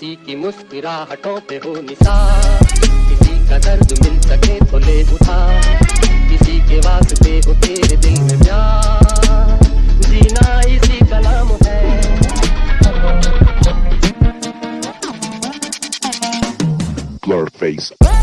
किसी की मुस्कुराहटों पे हो निशान किसी का दर्द मिल सके तो ले उठा। किसी के वास्ते हो तेरे दिल में प्यार। जीना इसी का नाम है। Blur face.